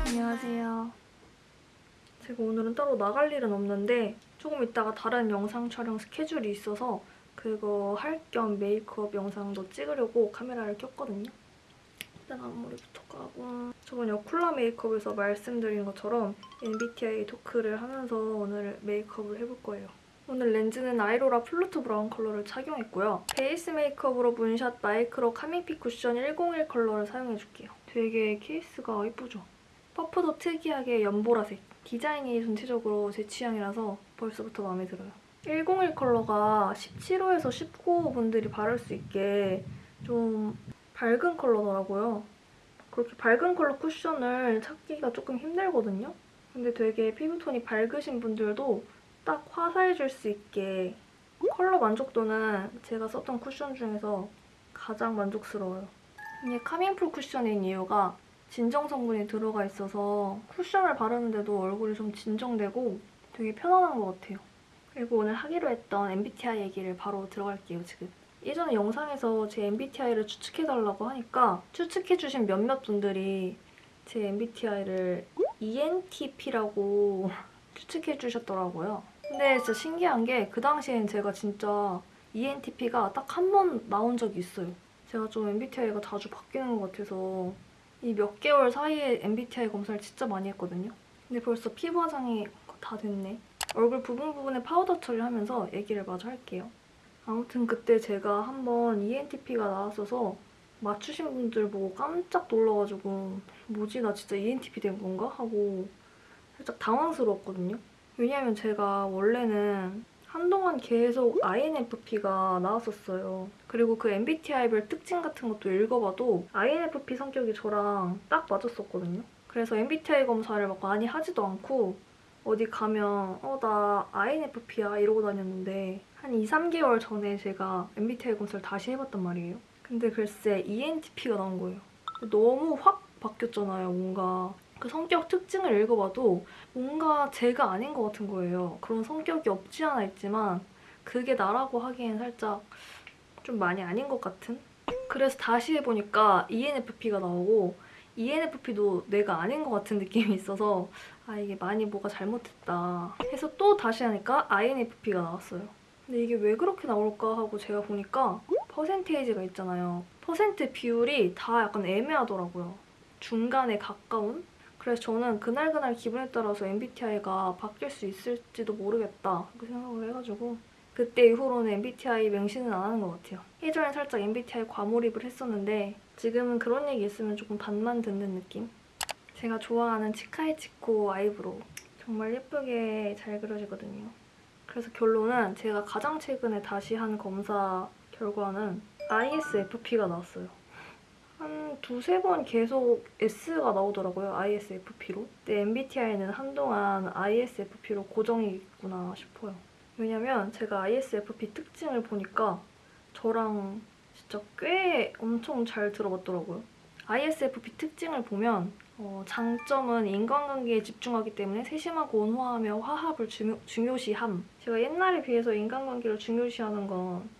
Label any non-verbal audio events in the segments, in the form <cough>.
안녕하세요. 제가 오늘은 따로 나갈 일은 없는데 조금 이따가 다른 영상 촬영 스케줄이 있어서 그거 할 겸 메이크업 영상도 찍으려고 카메라를 켰거든요. 일단 앞머리부터 까고 저번 여쿨라 메이크업에서 말씀드린 것처럼 MBTI 토크를 하면서 오늘 메이크업을 해볼 거예요. 오늘 렌즈는 아이로라 플루트 브라운 컬러를 착용했고요. 베이스 메이크업으로 문샷 마이크로 카밍핏 쿠션 101 컬러를 사용해줄게요. 되게 케이스가 예쁘죠? 퍼프도 특이하게 연보라색. 디자인이 전체적으로 제 취향이라서 벌써부터 마음에 들어요. 101 컬러가 17호에서 19호 분들이 바를 수 있게 좀 밝은 컬러더라고요. 그렇게 밝은 컬러 쿠션을 찾기가 조금 힘들거든요. 근데 되게 피부톤이 밝으신 분들도 딱 화사해질 수 있게 컬러 만족도는 제가 썼던 쿠션 중에서 가장 만족스러워요. 이게 카밍풀 쿠션인 이유가 진정 성분이 들어가 있어서 쿠션을 바르는데도 얼굴이 좀 진정되고 되게 편안한 것 같아요. 그리고 오늘 하기로 했던 MBTI 얘기를 바로 들어갈게요, 지금. 예전에 영상에서 제 MBTI를 추측해달라고 하니까 추측해주신 몇몇 분들이 제 MBTI를 ENTP라고 <laughs> 추측해주셨더라고요. 근데 진짜 신기한 게 그 당시엔 제가 진짜 ENTP가 딱 한 번 나온 적이 있어요. 제가 좀 MBTI가 자주 바뀌는 것 같아서 이 몇 개월 사이에 MBTI 검사를 진짜 많이 했거든요. 근데 벌써 피부 화장이 다 됐네. 얼굴 부분 부분에 파우더 처리하면서 얘기를 마저 할게요. 아무튼 그때 제가 한번 ENTP가 나왔어서 맞추신 분들 보고 깜짝 놀라가지고 뭐지 나 진짜 ENTP 된 건가? 하고 살짝 당황스러웠거든요. 왜냐면 제가 원래는 한동안 계속 INFP가 나왔었어요. 그리고 그 MBTI별 특징 같은 것도 읽어봐도 INFP 성격이 저랑 딱 맞았었거든요. 그래서 MBTI 검사를 막 많이 하지도 않고 어디 가면 어 나 INFP야 이러고 다녔는데 한 2, 3개월 전에 제가 MBTI 검사를 다시 해봤단 말이에요. 근데 글쎄 ENTP가 나온 거예요. 너무 확 바뀌었잖아요, 뭔가. 그 성격 특징을 읽어봐도 뭔가 제가 아닌 것 같은 거예요. 그런 성격이 없지 않아 있지만 그게 나라고 하기엔 살짝 좀 많이 아닌 것 같은? 그래서 다시 해보니까 ENFP가 나오고 ENFP도 내가 아닌 것 같은 느낌이 있어서 아 이게 많이 뭐가 잘못됐다 해서 또 다시 하니까 INFP가 나왔어요. 근데 이게 왜 그렇게 나올까 하고 제가 보니까 퍼센테이지가 있잖아요. 퍼센트 비율이 다 약간 애매하더라고요. 중간에 가까운? 그래서 저는 그날그날 기분에 따라서 MBTI가 바뀔 수 있을지도 모르겠다 그렇게 생각을 해가지고 그때 이후로는 MBTI 맹신은 안 하는 것 같아요. 예전에 살짝 MBTI 과몰입을 했었는데 지금은 그런 얘기 있으면 조금 반만 듣는 느낌? 제가 좋아하는 치카이치코 아이브로우 정말 예쁘게 잘 그려지거든요. 그래서 결론은 제가 가장 최근에 다시 한 검사 결과는 ISFP가 나왔어요. 한 두세 번 계속 S가 나오더라고요. ISFP로. 근데 MBTI는 한동안 ISFP로 고정이 있구나 싶어요. 왜냐면 제가 ISFP 특징을 보니까 저랑 진짜 꽤 엄청 잘 들어맞더라고요. ISFP 특징을 보면 어, 장점은 인간관계에 집중하기 때문에 세심하고 온화하며 화합을 중요, 중요시함. 제가 옛날에 비해서 인간관계를 중요시하는 건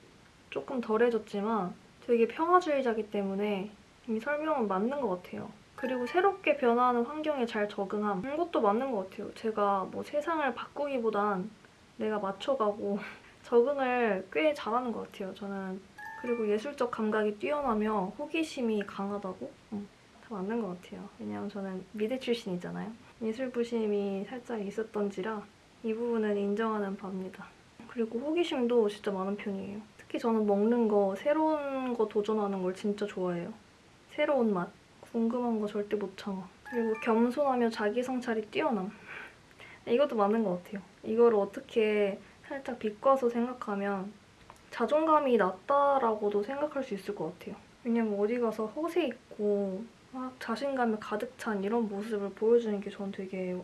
조금 덜해졌지만 되게 평화주의자기 때문에 이 설명은 맞는 것 같아요. 그리고 새롭게 변화하는 환경에 잘 적응함. 이것도 맞는 것 같아요. 제가 뭐 세상을 바꾸기보단 내가 맞춰가고 <laughs> 적응을 꽤 잘하는 것 같아요. 저는 그리고 예술적 감각이 뛰어나며 호기심이 강하다고? 응, 다 맞는 것 같아요. 왜냐면 저는 미대 출신이잖아요. 예술 부심이 살짝 있었던지라 이 부분은 인정하는 바입니다. 그리고 호기심도 진짜 많은 편이에요. 특히 저는 먹는 거, 새로운 거 도전하는 걸 진짜 좋아해요. 새로운 맛, 궁금한 거 절대 못 참아. 그리고 겸손하며 자기 성찰이 뛰어남. 이것도 맞는 것 같아요. 이거를 어떻게 살짝 비꼬아서 생각하면 자존감이 낮다라고도 생각할 수 있을 것 같아요. 왜냐면 어디 가서 허세 있고 막 자신감이 가득 찬 이런 모습을 보여주는 게 전 되게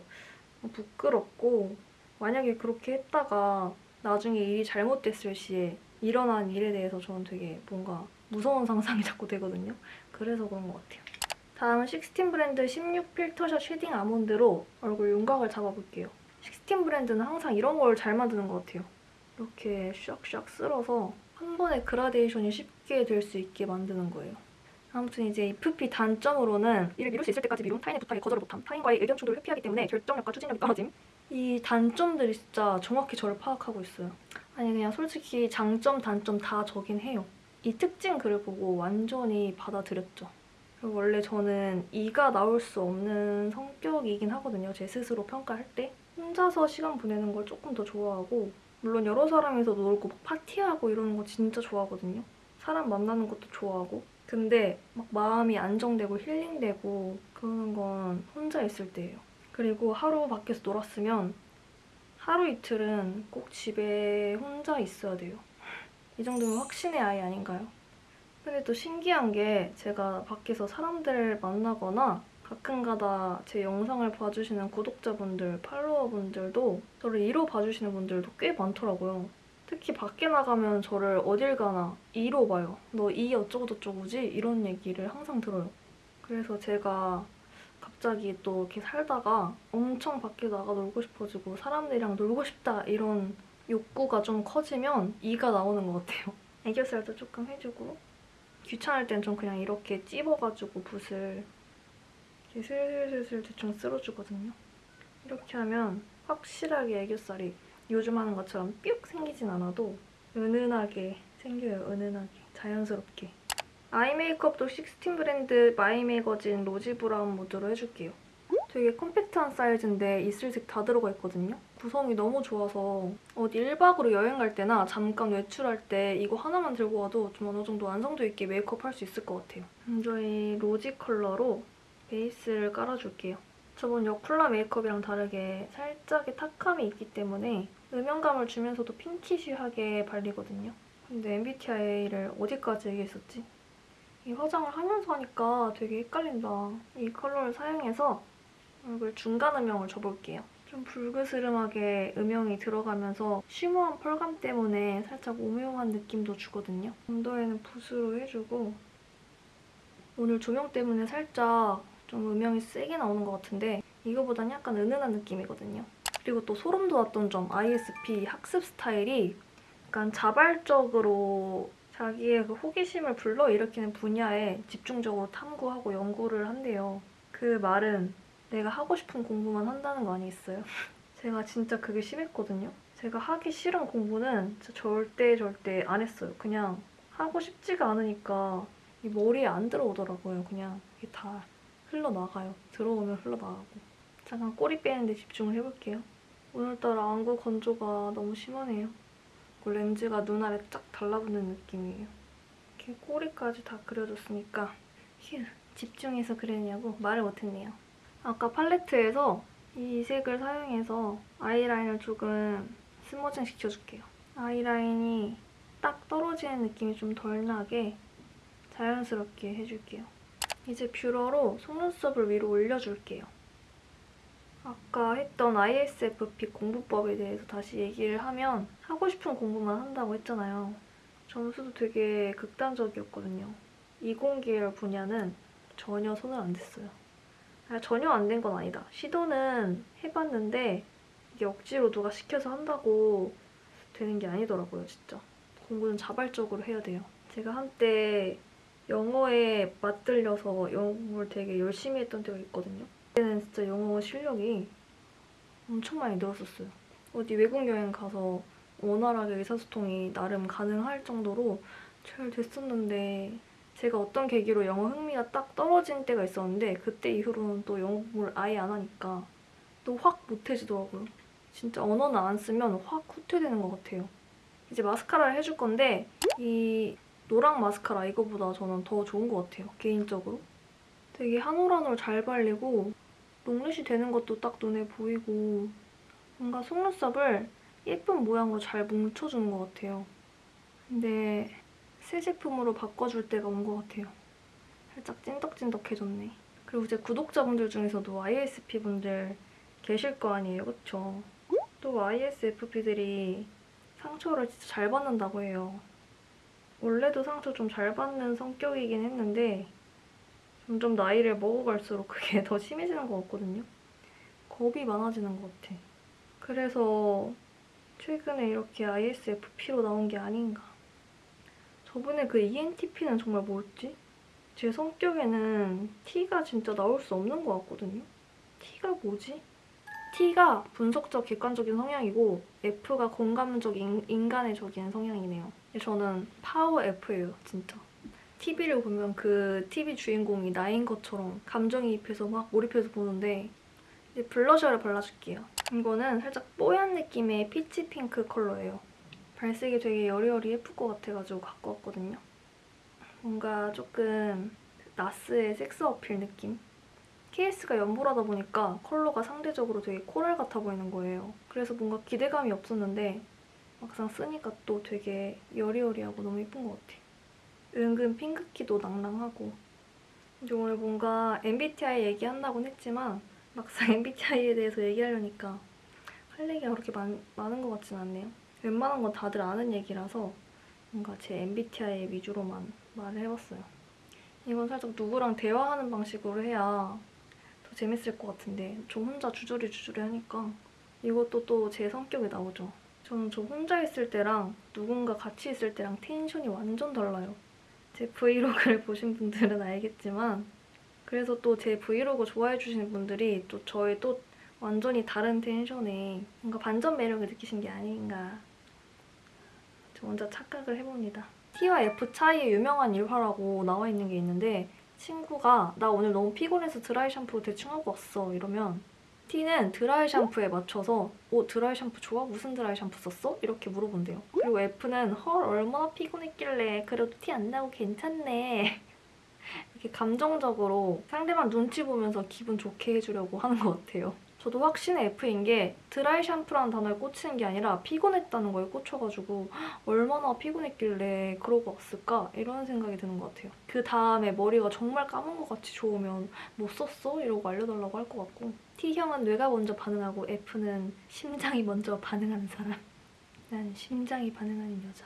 부끄럽고 만약에 그렇게 했다가 나중에 일이 잘못됐을 시에 일어난 일에 대해서 저는 되게 뭔가 무서운 상상이 자꾸 되거든요. 그래서 그런 것 같아요. 다음은 식스틴 브랜드 16 필터샷 shading 아몬드로 얼굴 윤곽을 잡아볼게요. 식스틴 브랜드는 항상 이런 걸 잘 만드는 것 같아요. 이렇게 샥샥 쓸어서 한 번에 그라데이션이 쉽게 될 수 있게 만드는 거예요. 아무튼 ISFP 단점으로는 일을 미룰 수 있을 때까지 미룬 타인의 부탁에 거절을 못함 타인과의 의견 충돌을 회피하기 때문에 결정력과 추진력이 떨어짐 이 단점들이 진짜 정확히 저를 파악하고 있어요. 아니 그냥 솔직히 장점 단점 다 저긴 해요. 이 특징 글을 보고 완전히 받아들였죠. 그리고 원래 저는 이가 나올 수 없는 성격이긴 하거든요. 제 스스로 평가할 때. 혼자서 시간 보내는 걸 조금 더 좋아하고 물론 여러 사람이서 놀고 막 파티하고 이러는 거 진짜 좋아하거든요. 사람 만나는 것도 좋아하고 근데 막 마음이 안정되고 힐링되고 그러는 건 혼자 있을 때예요. 그리고 하루 밖에서 놀았으면 하루 이틀은 꼭 집에 혼자 있어야 돼요. 이 정도면 확신의 아이 아닌가요? 근데 또 신기한 게 제가 밖에서 사람들 만나거나 가끔가다 제 영상을 봐주시는 구독자분들, 팔로워분들도 저를 이로 봐주시는 분들도 꽤 많더라고요. 특히 밖에 나가면 저를 어딜 가나 이로 봐요. 너이 어쩌고저쩌고지? 이런 얘기를 항상 들어요. 그래서 제가 갑자기 또 이렇게 살다가 엄청 밖에 나가 놀고 싶어지고 사람들이랑 놀고 싶다 이런 욕구가 좀 커지면 이가 나오는 것 같아요. <laughs> 애교살도 조금 해주고 귀찮을 땐 좀 그냥 이렇게 찝어가지고 붓을 이렇게 슬슬슬슬 대충 쓸어주거든요. 이렇게 하면 확실하게 애교살이 요즘 하는 것처럼 뿅 생기진 않아도 은은하게 생겨요. 은은하게. 자연스럽게. 아이 메이크업도 16 브랜드 마이 매거진 로지 브라운 모드로 해줄게요. 되게 컴팩트한 사이즈인데 있을 색 다 들어가 있거든요. 구성이 너무 좋아서 어디 1박으로 여행 갈 때나 잠깐 외출할 때 이거 하나만 들고 와도 좀 어느 정도 완성도 있게 메이크업 할 수 있을 것 같아요. 저희 로지 컬러로 베이스를 깔아줄게요. 저번 여쿨라 메이크업이랑 다르게 살짝의 탁함이 있기 때문에 음영감을 주면서도 핑키쉬하게 발리거든요. 근데 MBTI를 어디까지 얘기했었지? 이 화장을 하면서 하니까 되게 헷갈린다. 이 컬러를 사용해서 얼굴 중간 음영을 줘볼게요. 좀 붉으스름하게 음영이 들어가면서 쉬머한 펄감 때문에 살짝 오묘한 느낌도 주거든요. 언더에는 붓으로 해주고 오늘 조명 때문에 살짝 좀 음영이 세게 나오는 것 같은데 이거보단 약간 은은한 느낌이거든요. 그리고 또 소름 돋았던 점 ISP 학습 스타일이 약간 자발적으로 자기의 그 호기심을 불러일으키는 분야에 집중적으로 탐구하고 연구를 한대요. 그 말은 내가 하고 싶은 공부만 한다는 거 아니겠어요? <laughs> 제가 진짜 그게 심했거든요. 제가 하기 싫은 공부는 절대 절대 안 했어요. 그냥 하고 싶지가 않으니까 이 머리에 안 들어오더라고요. 그냥 이게 다 흘러나가요. 들어오면 흘러나가고. 잠깐 꼬리 빼는데 집중을 해볼게요. 오늘따라 안구 건조가 너무 심하네요. 그 렌즈가 눈 아래 쫙 달라붙는 느낌이에요. 이렇게 꼬리까지 다 그려줬으니까 휴 집중해서 그리느냐고 말을 못했네요. 아까 팔레트에서 이 색을 사용해서 아이라인을 조금 스머징 시켜줄게요. 아이라인이 딱 떨어지는 느낌이 좀 덜 나게 자연스럽게 해줄게요. 이제 뷰러로 속눈썹을 위로 올려줄게요. 아까 했던 ISFP 공부법에 대해서 다시 얘기를 하면 하고 싶은 공부만 한다고 했잖아요. 점수도 되게 극단적이었거든요. 이공계열 분야는 전혀 손을 안 댔어요. 아니, 전혀 안 된 건 아니다. 시도는 해봤는데 이게 억지로 누가 시켜서 한다고 되는 게 아니더라고요, 진짜. 공부는 자발적으로 해야 돼요. 제가 한때 영어에 맞들려서 영어 공부를 되게 열심히 했던 때가 있거든요. 그때는 진짜 영어 실력이 엄청 많이 늘었었어요. 어디 외국 여행 가서 원활하게 의사소통이 나름 가능할 정도로 잘 됐었는데 제가 어떤 계기로 영어 흥미가 딱 떨어진 때가 있었는데 그때 이후로는 또 영어 공부를 아예 안 하니까 또 확 못해지더라고요. 진짜 언어는 안 쓰면 확 후퇴되는 것 같아요. 이제 마스카라를 해줄 건데 이 노랑 마스카라 이거보다 저는 더 좋은 것 같아요. 개인적으로. 되게 한 올 한 올 잘 발리고 롱래쉬 되는 것도 딱 눈에 보이고 뭔가 속눈썹을 예쁜 모양으로 잘 뭉쳐주는 것 같아요. 근데 새 제품으로 바꿔줄 때가 온 것 같아요. 살짝 찐덕찐덕해졌네. 그리고 제 구독자분들 중에서도 ISFP분들 계실 거 아니에요, 그쵸? 또 ISFP들이 상처를 진짜 잘 받는다고 해요. 원래도 상처 좀 잘 받는 성격이긴 했는데 점점 나이를 먹어갈수록 그게 <laughs> 더 심해지는 것 같거든요. 겁이 많아지는 것 같아. 그래서 최근에 이렇게 ISFP로 나온 게 아닌가. 저번에 그 ENTP는 정말 뭐였지? 제 성격에는 T가 진짜 나올 수 없는 것 같거든요. T가 뭐지? T가 분석적 객관적인 성향이고 F가 공감적 인, 인간의적인 성향이네요. 저는 파워 F예요, 진짜. TV를 보면 그 TV 주인공이 나인 것처럼 감정이입해서 막 몰입해서 보는데 이제 블러셔를 발라줄게요. 이거는 살짝 뽀얀 느낌의 peach pink 컬러예요. 발색이 되게 여리여리 예쁠 것 같아가지고 갖고 왔거든요. 뭔가 조금 나스의 섹스 어필 느낌? 케이스가 연보라다 보니까 컬러가 상대적으로 되게 coral 같아 보이는 거예요. 그래서 뭔가 기대감이 없었는데 막상 쓰니까 또 되게 여리여리하고 너무 예쁜 것 같아. 은근 핑크기도 낭낭하고 이제 오늘 뭔가 MBTI 얘기한다곤 했지만 막상 <laughs> MBTI에 대해서 얘기하려니까 할 얘기가 그렇게 많, 많은 것 같진 않네요. 웬만한 건 다들 아는 얘기라서 뭔가 제 MBTI 위주로만 말을 해봤어요. 이건 살짝 누구랑 대화하는 방식으로 해야 더 재밌을 것 같은데 저 혼자 주저리 주저리 하니까 이것도 또 제 성격이 나오죠. 저는 저 혼자 있을 때랑 누군가 같이 있을 때랑 텐션이 완전 달라요. 제 브이로그를 <laughs> 보신 분들은 알겠지만 그래서 또 제 브이로그 좋아해 주시는 분들이 또 저의 또 완전히 다른 텐션에 뭔가 반전 매력을 느끼신 게 아닌가 저 혼자 착각을 해봅니다. T와 F 차이의 유명한 일화라고 나와 있는 게 있는데 친구가 나 오늘 너무 피곤해서 드라이 샴푸 대충 하고 왔어 이러면 T는 드라이 샴푸에 맞춰서 오 드라이 샴푸 좋아? 무슨 드라이 샴푸 썼어? 이렇게 물어본대요. 그리고 F는 헐 얼마나 피곤했길래 그래도 티 안 나고 괜찮네. <laughs> 이렇게 감정적으로 상대방 눈치 보면서 기분 좋게 해주려고 하는 것 같아요. 저도 확신의 F인 게 드라이 샴푸라는 단어에 꽂히는 게 아니라 피곤했다는 거에 꽂혀가지고 얼마나 피곤했길래 그러고 왔을까? 이런 생각이 드는 것 같아요. 그 다음에 머리가 정말 까만 것 같이 좋으면 못 썼어? 이러고 알려달라고 할 것 같고 T형은 뇌가 먼저 반응하고 F는 심장이 먼저 반응하는 사람. 난 심장이 반응하는 여자.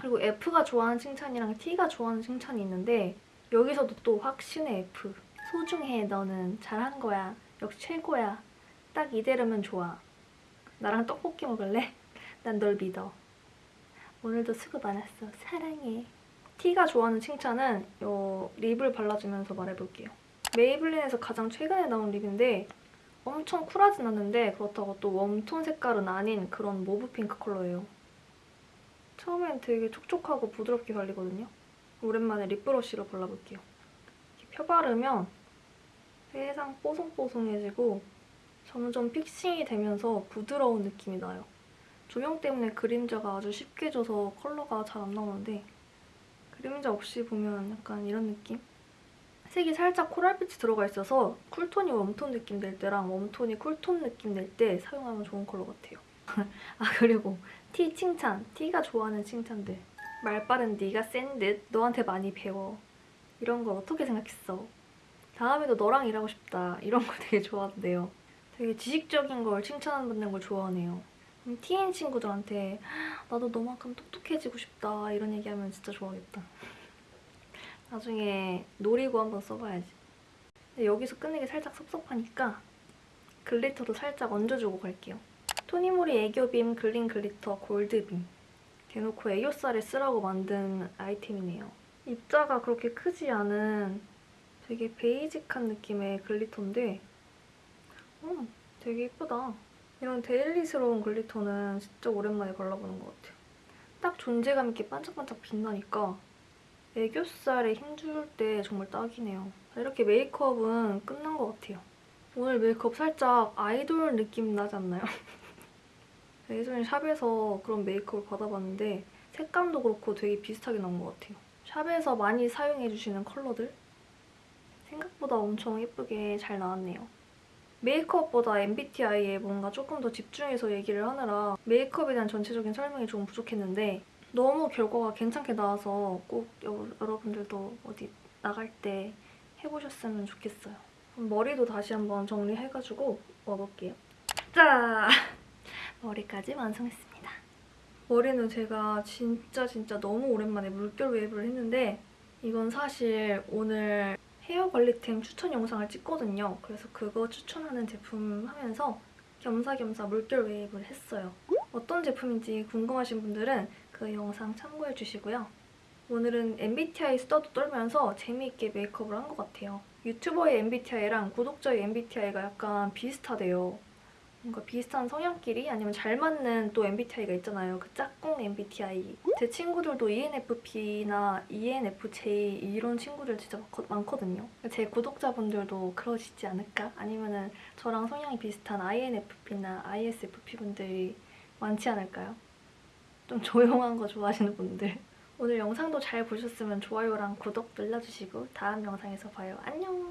그리고 F가 좋아하는 칭찬이랑 T가 좋아하는 칭찬이 있는데 여기서도 또 확신의 F. 소중해 너는 잘한 거야. 역시 최고야. 딱 이대로면 좋아. 나랑 떡볶이 먹을래? 난 널 믿어. 오늘도 수고 많았어. 사랑해. T가 좋아하는 칭찬은 요 lip을 발라주면서 말해볼게요. 메이블린에서 가장 최근에 나온 lip인데 엄청 쿨하진 않는데 그렇다고 또 웜톤 색깔은 아닌 그런 mauve pink 컬러예요. 처음엔 되게 촉촉하고 부드럽게 발리거든요. 오랜만에 lip brush로 발라볼게요. 이렇게 펴바르면 세상 뽀송뽀송해지고 점점 fixing이 되면서 부드러운 느낌이 나요. 조명 때문에 그림자가 아주 쉽게 져서 컬러가 잘 안 나오는데 그림자 없이 보면 약간 이런 느낌? 색이 살짝 coral빛이 들어가 있어서 쿨톤이 웜톤 느낌 낼 때랑 웜톤이 쿨톤 느낌 낼 때 사용하면 좋은 컬러 같아요. <laughs> 아 그리고 T 칭찬, T가 좋아하는 칭찬들. 말 빠른 네가 센 듯, 너한테 많이 배워. 이런 걸 어떻게 생각했어? 다음에도 너랑 일하고 싶다. 이런 거 되게 좋아하는데요. 되게 지식적인 걸 칭찬받는 걸 좋아하네요. 음, T인 친구들한테 나도 너만큼 똑똑해지고 싶다 이런 얘기하면 진짜 좋아하겠다. <laughs> 나중에 노리고 한번 써봐야지. 여기서 끝내기 살짝 섭섭하니까 glitter도 살짝 얹어주고 갈게요. 토니모리 애교빔 글린 glitter 골드빔. 대놓고 애교살에 쓰라고 만든 아이템이네요. 입자가 그렇게 크지 않은 되게 basic한 느낌의 glitter인데 음, 되게 예쁘다. 이런 daily스러운 glitter는 진짜 오랜만에 발라보는 것 같아요. 딱 존재감 있게 반짝반짝 빛나니까 애교살에 힘줄 때 정말 딱이네요. 이렇게 메이크업은 끝난 것 같아요. 오늘 메이크업 살짝 아이돌 느낌 나지 않나요? <laughs> 예전에 샵에서 그런 메이크업을 받아봤는데 색감도 그렇고 되게 비슷하게 나온 것 같아요. 샵에서 많이 사용해주시는 컬러들 생각보다 엄청 예쁘게 잘 나왔네요. 메이크업보다 MBTI에 뭔가 조금 더 집중해서 얘기를 하느라 메이크업에 대한 전체적인 설명이 좀 부족했는데 너무 결과가 괜찮게 나와서 꼭 여, 여러분들도 어디 나갈 때 해보셨으면 좋겠어요. 머리도 다시 한번 정리해가지고 와볼게요. 짜! <laughs> 머리까지 완성했습니다. 머리는 제가 진짜 진짜 너무 오랜만에 물결 웨이브를 했는데 이건 사실 오늘 헤어 관리템 추천 영상을 찍거든요. 그래서 그거 추천하는 제품 하면서 겸사겸사 물결 웨이브를 했어요. 어떤 제품인지 궁금하신 분들은 그 영상 참고해 주시고요. 오늘은 MBTI 수다도 떨면서 재미있게 메이크업을 한 것 같아요. 유튜버의 MBTI랑 구독자의 MBTI가 약간 비슷하대요. 뭔가 비슷한 성향끼리 아니면 잘 맞는 또 MBTI가 있잖아요. 그 짝꿍 MBTI. 제 친구들도 ENFP나 ENFJ 이런 친구들 진짜 많거- 많거든요. 제 구독자분들도 그러시지 않을까? 아니면 은 저랑 성향이 비슷한 INFP나 ISFP 분들이 많지 않을까요? 좀 조용한 거 좋아하시는 분들. 오늘 영상도 잘 보셨으면 좋아요랑 구독 눌러주시고 다음 영상에서 봐요. 안녕!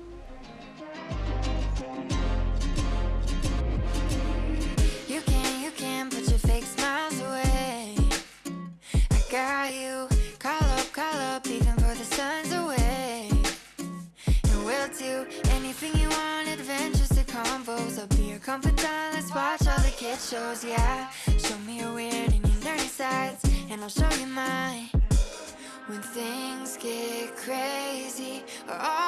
I'll show you mine. When things get crazy, or all